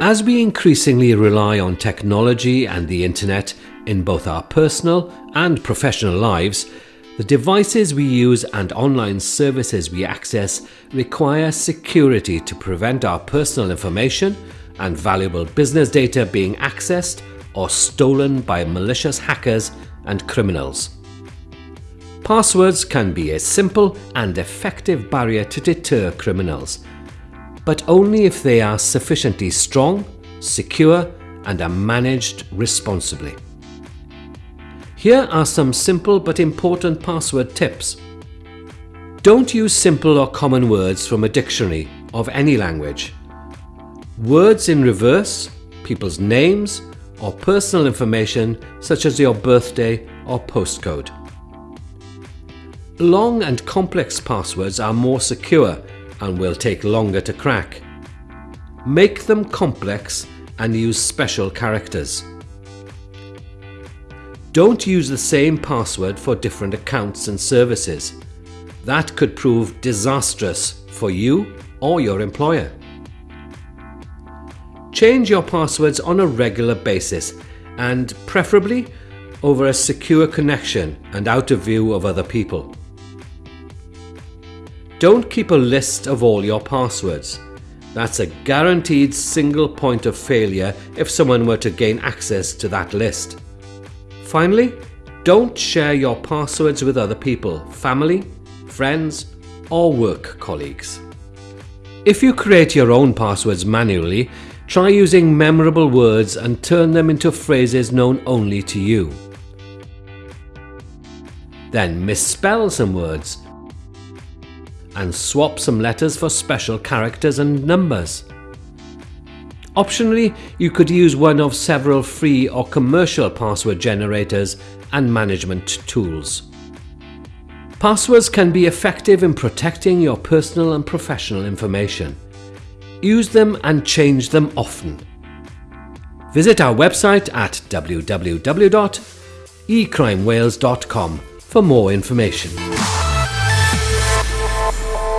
As we increasingly rely on technology and the internet in both our personal and professional lives, the devices we use and online services we access require security to prevent our personal information and valuable business data being accessed or stolen by malicious hackers and criminals. Passwords can be a simple and effective barrier to deter criminals, but only if they are sufficiently strong, secure and are managed responsibly. Here are some simple but important password tips. Don't use simple or common words from a dictionary of any language. Words in reverse, people's names, or personal information such as your birthday or postcode. Long and complex passwords are more secure and will take longer to crack. Make them complex and use special characters. Don't use the same password for different accounts and services. That could prove disastrous for you or your employer. Change your passwords on a regular basis and preferably over a secure connection and out of view of other people. Don't keep a list of all your passwords. That's a guaranteed single point of failure if someone were to gain access to that list. Finally, don't share your passwords with other people, family, friends, or work colleagues. If you create your own passwords manually, try using memorable words and turn them into phrases known only to you. Then misspell some words and swap some letters for special characters and numbers. Optionally, you could use one of several free or commercial password generators and management tools. Passwords can be effective in protecting your personal and professional information. Use them and change them often. Visit our website at www.ecrimewales.com for more information. Oh,